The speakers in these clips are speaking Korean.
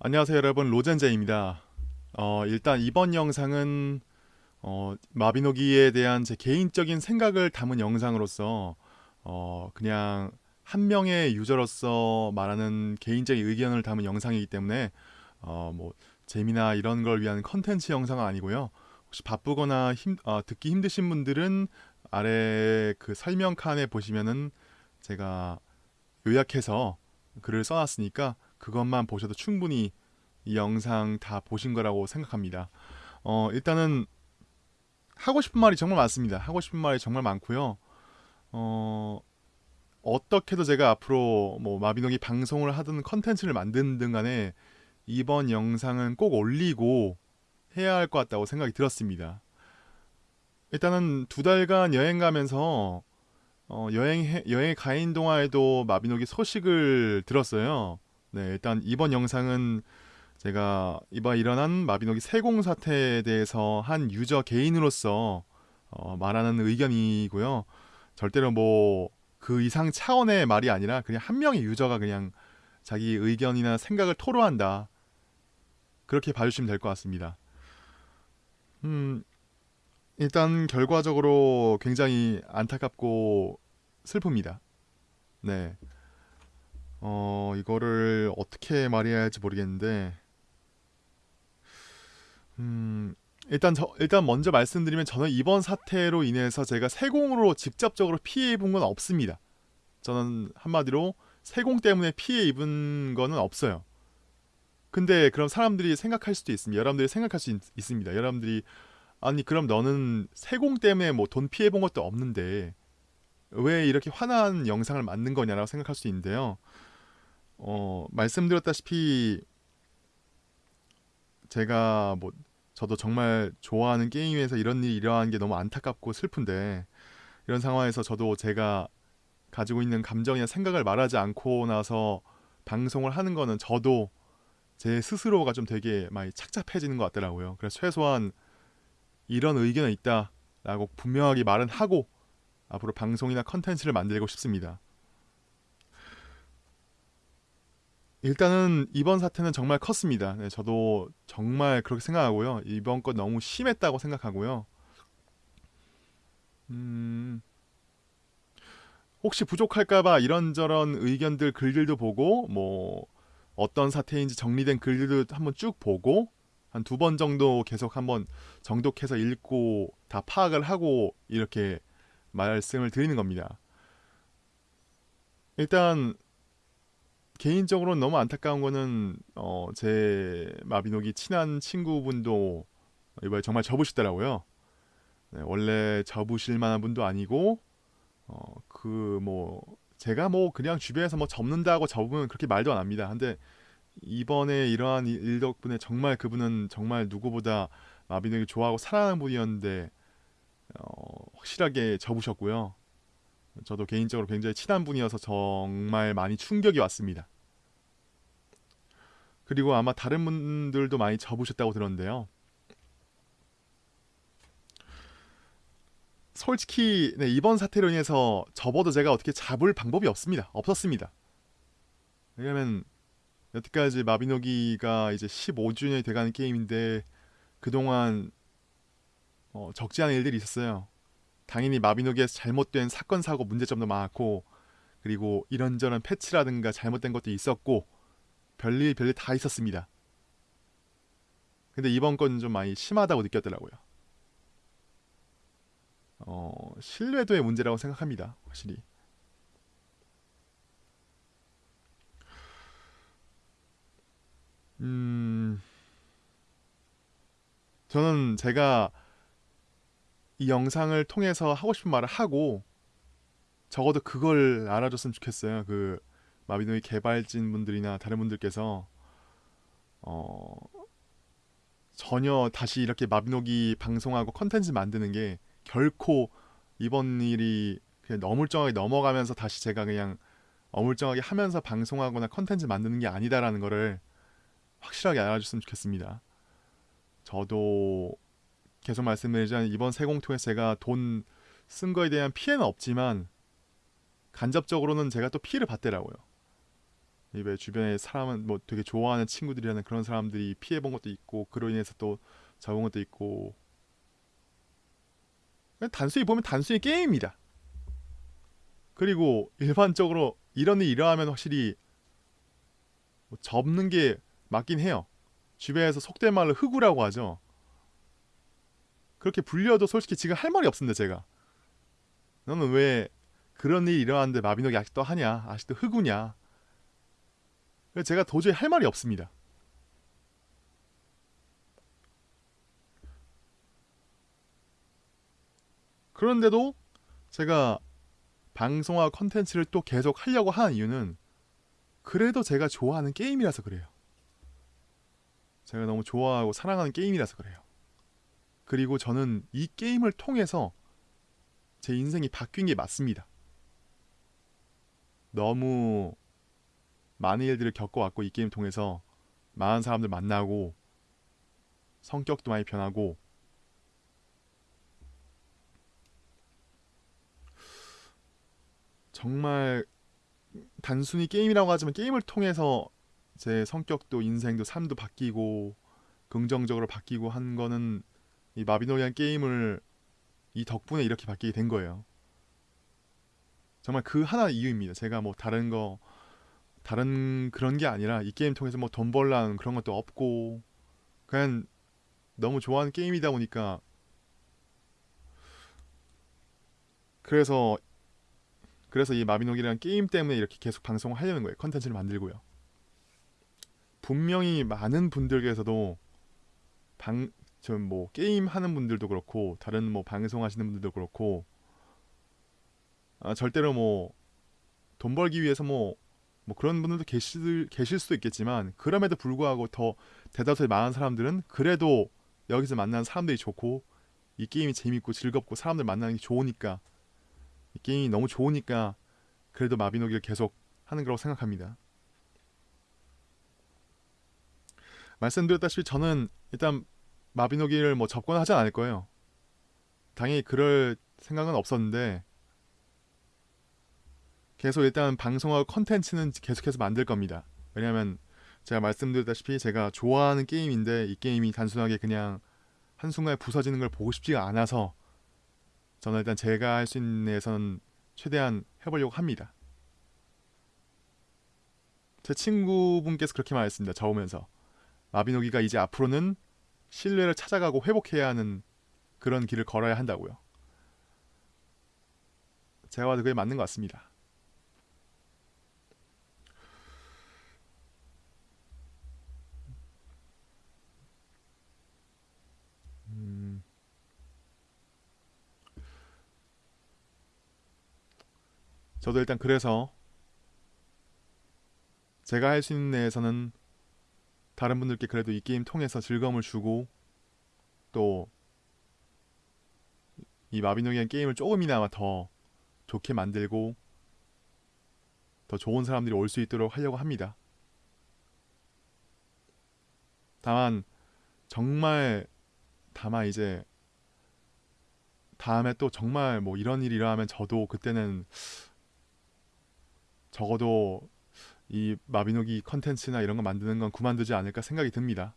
안녕하세요 여러분 로젠제입니다. 어, 일단 이번 영상은 어, 마비노기에 대한 제 개인적인 생각을 담은 영상으로서 어, 그냥 한 명의 유저로서 말하는 개인적인 의견을 담은 영상이기 때문에 어, 뭐 재미나 이런 걸 위한 컨텐츠 영상은 아니고요. 혹시 바쁘거나 힘, 어, 듣기 힘드신 분들은 아래 그 설명 칸에 보시면은 제가 요약해서 글을 써놨으니까 그것만 보셔도 충분히 이 영상 다 보신 거라고 생각합니다. 어, 일단은 하고 싶은 말이 정말 많습니다. 하고 싶은 말이 정말 많고요. 어, 어떻게도 제가 앞으로 뭐 마비노기 방송을 하든 컨텐츠를 만드든 간에 이번 영상은 꼭 올리고 해야 할 것 같다고 생각이 들었습니다. 일단은 두 달간 여행 가면서 어, 여행 여행 가 있는 동안에도 마비노기 소식을 들었어요. 네, 일단 이번 영상은 제가 이번 일어난 마비노기 세공 사태에 대해서 한 유저 개인으로서 어, 말하는 의견이고요. 절대로 뭐 그 이상 차원의 말이 아니라 그냥 한 명의 유저가 그냥 자기 의견이나 생각을 토로한다. 그렇게 봐주시면 될 것 같습니다. 음, 일단 결과적으로 굉장히 안타깝고 슬픕니다. 네. 어, 이거를 어떻게 말해야 할지 모르겠는데, 음, 일단 저, 일단 먼저 말씀드리면 저는 이번 사태로 인해서 제가 세공으로 직접적으로 피해 입은 건 없습니다. 저는 한마디로 세공 때문에 피해 입은 거는 없어요. 근데 그럼 사람들이 생각할 수도 있습니다. 여러분들이 생각할 수 있, 있습니다. 여러분들이 아니 그럼 너는 세공 때문에 뭐 돈 피해 본 것도 없는데 왜 이렇게 화난 영상을 만든 거냐라고 생각할 수 있는데요. 어, 말씀드렸다시피 제가 뭐 저도 정말 좋아하는 게임에서 이런 일이 일어나는 게 너무 안타깝고 슬픈데 이런 상황에서 저도 제가 가지고 있는 감정이나 생각을 말하지 않고 나서 방송을 하는 거는 저도 제 스스로가 좀 되게 많이 착잡해지는 것 같더라고요. 그래서 최소한 이런 의견은 있다라고 분명하게 말은 하고 앞으로 방송이나 컨텐츠를 만들고 싶습니다. 일단은 이번 사태는 정말 컸습니다. 네, 저도 정말 그렇게 생각하고요. 이번 건 너무 심했다고 생각하고요. 음, 혹시 부족할까봐 이런저런 의견들 글들도 보고 뭐 어떤 사태인지 정리된 글들도 한번 쭉 보고 한 두 번 정도 계속 한번 정독해서 읽고 다 파악을 하고 이렇게 말씀을 드리는 겁니다. 일단 개인적으로는 너무 안타까운 거는 어, 제 마비노기 친한 친구분도 이번에 정말 접으시더라고요. 네, 원래 접으실 만한 분도 아니고 어, 그 뭐 제가 뭐 그냥 주변에서 뭐 접는다고 접으면 그렇게 말도 안 합니다. 근데 이번에 이러한 일 덕분에 정말 그분은 정말 누구보다 마비노기 좋아하고 사랑하는 분이었는데 어, 확실하게 접으셨고요. 저도 개인적으로 굉장히 친한 분이어서 정말 많이 충격이 왔습니다. 그리고 아마 다른 분들도 많이 접으셨다고 들었는데요. 솔직히 네, 이번 사태로 인해서 접어도 제가 어떻게 잡을 방법이 없습니다. 없었습니다. 왜냐면 여태까지 마비노기가 이제 15주년이 돼가는 게임인데 그동안 어, 적지 않은 일들이 있었어요. 당연히 마비노기에서 잘못된 사건 사고 문제점도 많았고 그리고 이런저런 패치라든가 잘못된 것도 있었고 별일 별일 다 있었습니다. 근데 이번 건 좀 많이 심하다고 느꼈더라고요. 어, 신뢰도의 문제라고 생각합니다. 확실히. 음, 저는 제가 이 영상을 통해서 하고 싶은 말을 하고 적어도 그걸 알아줬으면 좋겠어요. 그 마비노기 개발진 분들이나 다른 분들께서 어 전혀 다시 이렇게 마비노기 방송하고 컨텐츠 만드는 게 결코 이번 일이 그냥 어물쩡하게 넘어가면서 다시 제가 그냥 어물쩡하게 하면서 방송하거나 컨텐츠 만드는 게 아니다라는 거를 확실하게 알아줬으면 좋겠습니다. 저도 계속 말씀드리자면 이번 세공통에서 제가 돈 쓴 거에 대한 피해는 없지만 간접적으로는 제가 또 피해를 받더라고요. 이왜 주변에 사람은 뭐 되게 좋아하는 친구들이라는 그런 사람들이 피해 본 것도 있고 그로 인해서 또 잡은 것도 있고 단순히 보면 단순히 게임입니다. 그리고 일반적으로 이런 일이 일어나면 확실히 뭐 접는 게 맞긴 해요. 주변에서 속된 말로 흑우라고 하죠. 그렇게 불려도 솔직히 지금 할 말이 없습니다, 제가. 너는 왜 그런 일이 일어났는데 마비노기 아직도 하냐? 아직도 흑우냐? 제가 도저히 할 말이 없습니다. 그런데도 제가 방송화 컨텐츠를 또 계속 하려고 하는 이유는 그래도 제가 좋아하는 게임이라서 그래요. 제가 너무 좋아하고 사랑하는 게임이라서 그래요. 그리고 저는 이 게임을 통해서 제 인생이 바뀐 게 맞습니다. 너무 많은 일들을 겪어왔고 이 게임 통해서 많은 사람들 만나고 성격도 많이 변하고 정말 단순히 게임이라고 하지만 게임을 통해서 제 성격도 인생도 삶도 바뀌고 긍정적으로 바뀌고 한 거는 이 마비노기란 게임을 이 덕분에 이렇게 바뀌게 된 거예요. 정말 그 하나 이유입니다. 제가 뭐 다른 거 다른 그런 게 아니라 이 게임 통해서 뭐 돈 벌라는 그런 것도 없고 그냥 너무 좋아하는 게임이다 보니까 그래서 그래서 이 마비노기라는 게임 때문에 이렇게 계속 방송을 하려는 거예요. 컨텐츠를 만들고요. 분명히 많은 분들께서도 방, 저뭐 게임 하는 분들도 그렇고 다른 뭐 방송 하시는 분들도 그렇고 아, 절대로 뭐 돈 벌기 위해서 뭐, 뭐 그런 분들도 계실, 계실 수도 있겠지만 그럼에도 불구하고 더 대다수의 많은 사람들은 그래도 여기서 만나는 사람들이 좋고 이 게임이 재밌고 즐겁고 사람들 만나는 게 좋으니까 이 게임이 너무 좋으니까 그래도 마비노기를 계속 하는 거라고 생각합니다. 말씀드렸다시피 저는 일단 마비노기를 뭐 접근하지 않을 거예요. 당연히 그럴 생각은 없었는데 계속 일단 방송하고 컨텐츠는 계속해서 만들 겁니다. 왜냐하면 제가 말씀드렸다시피 제가 좋아하는 게임인데 이 게임이 단순하게 그냥 한순간에 부서지는 걸 보고 싶지가 않아서 저는 일단 제가 할 수 있는 데에서는 최대한 해보려고 합니다. 제 친구분께서 그렇게 말했습니다. 저 오면서 마비노기가 이제 앞으로는 신뢰를 찾아가고 회복해야 하는 그런 길을 걸어야 한다고요. 제가 봐도 그게 맞는 것 같습니다. 음. 저도 일단 그래서 제가 할 수 있는 데에서는 다른 분들께 그래도 이 게임 통해서 즐거움을 주고 또 이 마비노기한 게임을 조금이나마 더 좋게 만들고 더 좋은 사람들이 올 수 있도록 하려고 합니다. 다만 정말 다만 이제 다음에 또 정말 뭐 이런 일이 일어나면 저도 그때는 적어도 이 마비노기 컨텐츠나 이런 거 만드는 건 그만두지 않을까 생각이 듭니다.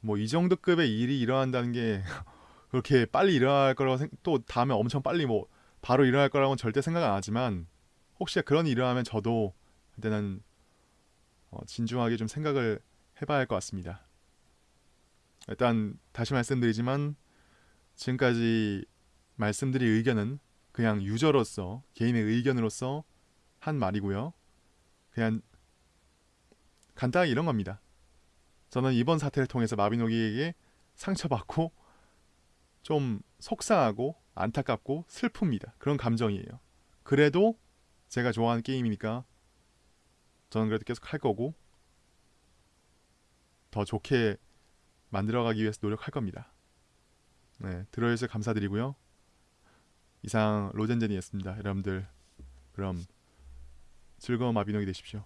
뭐 이 정도 급의 일이 일어난다는 게 그렇게 빨리 일어날 거라고 생, 또 다음에 엄청 빨리 뭐 바로 일어날 거라고는 절대 생각 안 하지만 혹시 그런 일이 일어나면 저도 그때는 어, 진중하게 좀 생각을 해봐야 할 것 같습니다. 일단 다시 말씀드리지만 지금까지 말씀드릴 의견은 그냥 유저로서 개인의 의견으로서 한 말이고요. 그냥 간단하게 이런 겁니다. 저는 이번 사태를 통해서 마비노기에게 상처받고 좀 속상하고 안타깝고 슬픕니다. 그런 감정이에요. 그래도 제가 좋아하는 게임이니까 저는 그래도 계속 할 거고 더 좋게 만들어가기 위해서 노력할 겁니다. 네, 들어주셔서 감사드리고요. 이상 로젠젠이었습니다. 여러분들 그럼 즐거운 마비노기 되십시오.